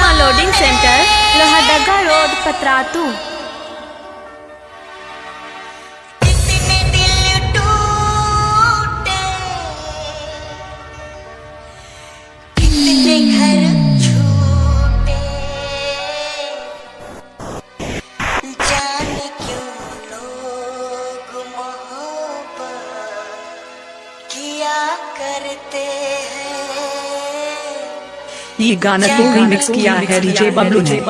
Loading centre Lohardaga road Patratu ये गाना को रिमिक्स किया है डीजे बबलू ने।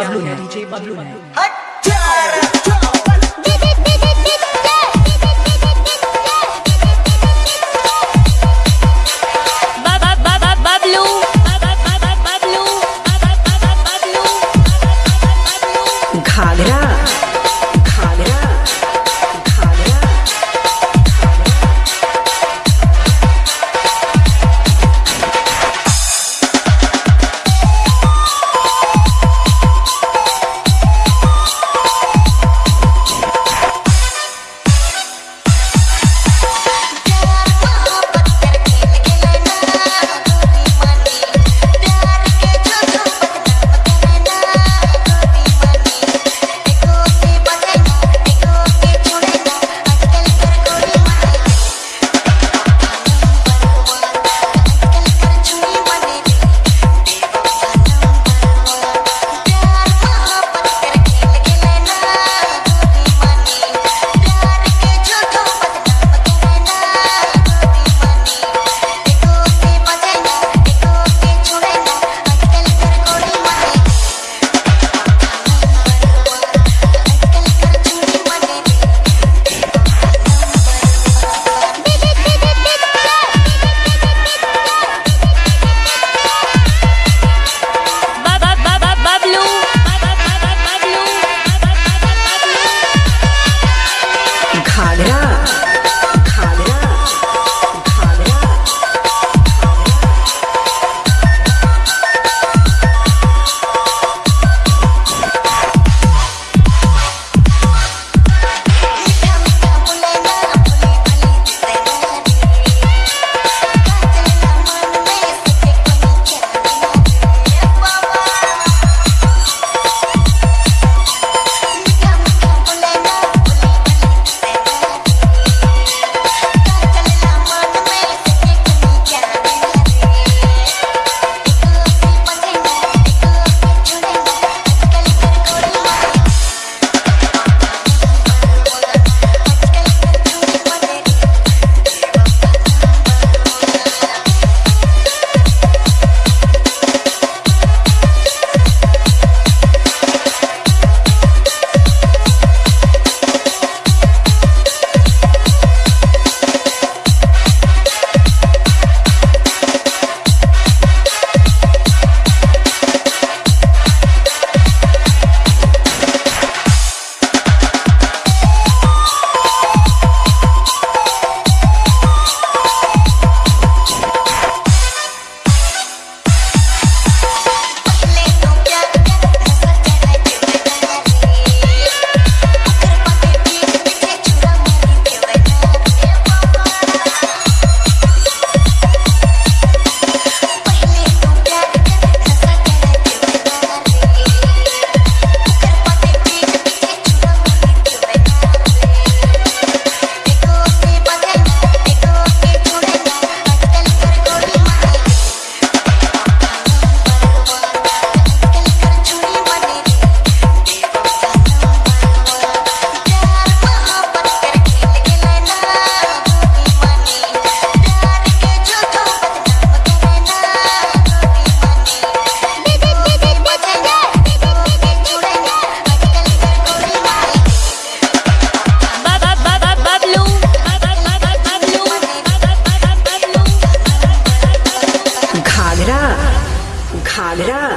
घाघरा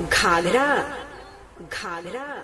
घाघरा घाघरा।